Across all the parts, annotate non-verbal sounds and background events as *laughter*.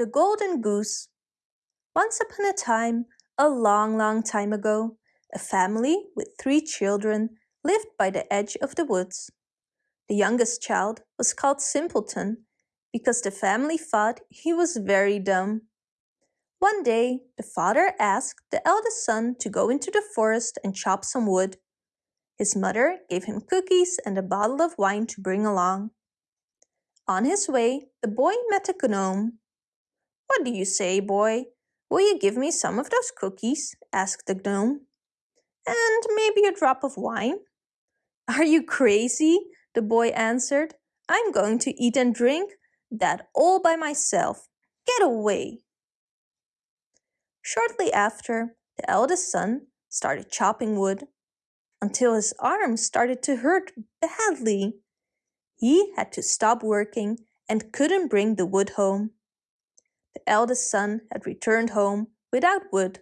The Golden Goose Once upon a time, a long, long time ago, a family with three children lived by the edge of the woods. The youngest child was called Simpleton because the family thought he was very dumb. One day, the father asked the eldest son to go into the forest and chop some wood. His mother gave him cookies and a bottle of wine to bring along. On his way, the boy met a gnome. What do you say, boy? Will you give me some of those cookies? asked the gnome. And maybe a drop of wine? *laughs* Are you crazy? The boy answered. I'm going to eat and drink that all by myself. Get away. Shortly after, the eldest son started chopping wood until his arms started to hurt badly. He had to stop working and couldn't bring the wood home. The eldest son had returned home without wood,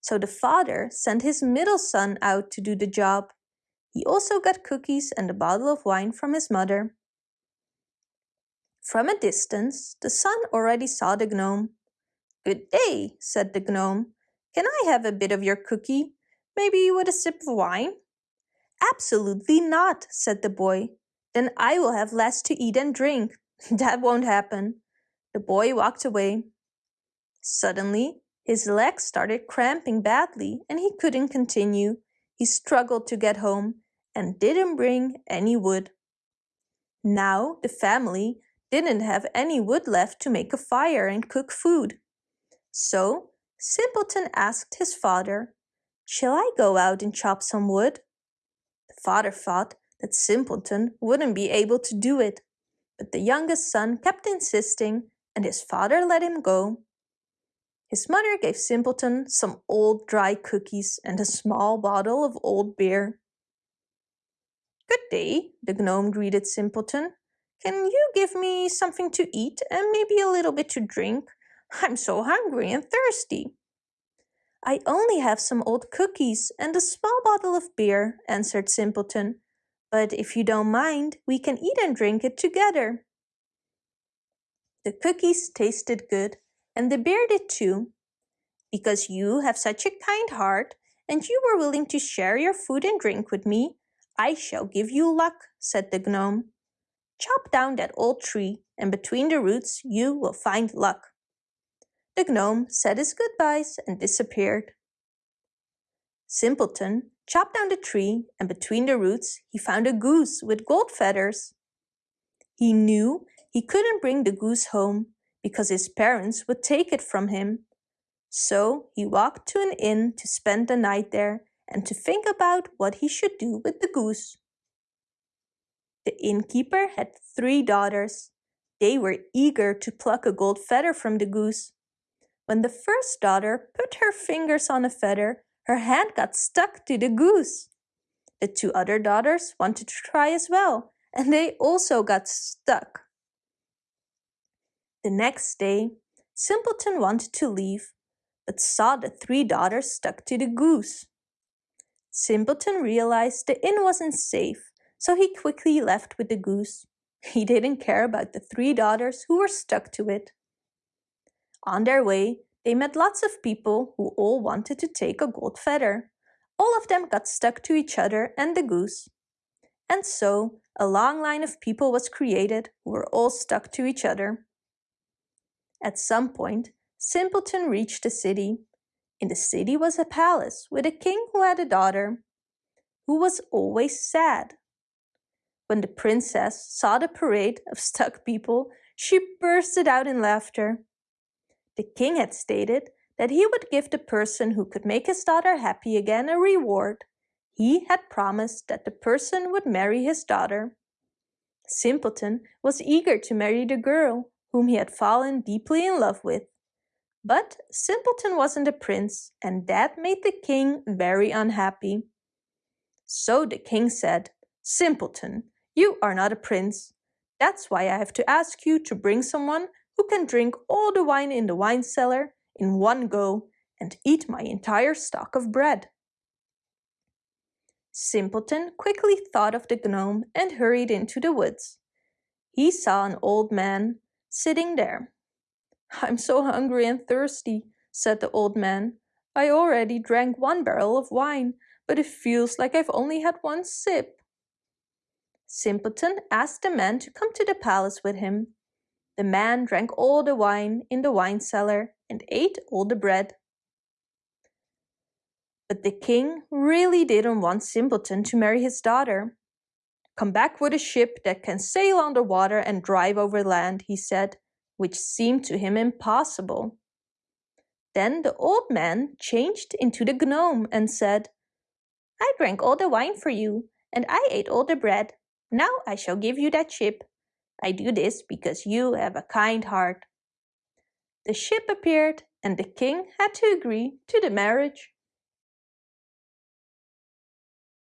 so the father sent his middle son out to do the job. He also got cookies and a bottle of wine from his mother. From a distance, the son already saw the gnome. Good day, said the gnome. Can I have a bit of your cookie? Maybe you with a sip of wine? Absolutely not, said the boy. Then I will have less to eat and drink. *laughs* that won't happen. The boy walked away. Suddenly, his legs started cramping badly and he couldn't continue. He struggled to get home and didn't bring any wood. Now the family didn't have any wood left to make a fire and cook food. So Simpleton asked his father, Shall I go out and chop some wood? The father thought that Simpleton wouldn't be able to do it, but the youngest son kept insisting and his father let him go. His mother gave Simpleton some old dry cookies and a small bottle of old beer. Good day, the gnome greeted Simpleton. Can you give me something to eat and maybe a little bit to drink? I'm so hungry and thirsty. I only have some old cookies and a small bottle of beer, answered Simpleton. But if you don't mind, we can eat and drink it together. The cookies tasted good, and the beer did too. Because you have such a kind heart, and you were willing to share your food and drink with me, I shall give you luck, said the gnome. Chop down that old tree, and between the roots you will find luck. The gnome said his goodbyes and disappeared. Simpleton chopped down the tree and between the roots he found a goose with gold feathers. He knew he couldn't bring the goose home because his parents would take it from him. So he walked to an inn to spend the night there and to think about what he should do with the goose. The innkeeper had three daughters. They were eager to pluck a gold feather from the goose, when the first daughter put her fingers on a feather, her hand got stuck to the goose. The two other daughters wanted to try as well, and they also got stuck. The next day, Simpleton wanted to leave, but saw the three daughters stuck to the goose. Simpleton realized the inn wasn't safe, so he quickly left with the goose. He didn't care about the three daughters who were stuck to it. On their way, they met lots of people who all wanted to take a gold feather. All of them got stuck to each other and the goose. And so, a long line of people was created who were all stuck to each other. At some point, Simpleton reached the city. In the city was a palace with a king who had a daughter, who was always sad. When the princess saw the parade of stuck people, she bursted out in laughter. The king had stated that he would give the person who could make his daughter happy again a reward. He had promised that the person would marry his daughter. Simpleton was eager to marry the girl whom he had fallen deeply in love with. But Simpleton wasn't a prince, and that made the king very unhappy. So the king said, Simpleton, you are not a prince. That's why I have to ask you to bring someone who can drink all the wine in the wine cellar in one go and eat my entire stock of bread. Simpleton quickly thought of the gnome and hurried into the woods. He saw an old man sitting there. *laughs* I'm so hungry and thirsty, said the old man. I already drank one barrel of wine, but it feels like I've only had one sip. Simpleton asked the man to come to the palace with him. The man drank all the wine in the wine cellar and ate all the bread. But the king really didn't want Simpleton to marry his daughter. Come back with a ship that can sail underwater and drive over land, he said, which seemed to him impossible. Then the old man changed into the gnome and said, I drank all the wine for you, and I ate all the bread. Now I shall give you that ship. I do this because you have a kind heart. The ship appeared, and the king had to agree to the marriage.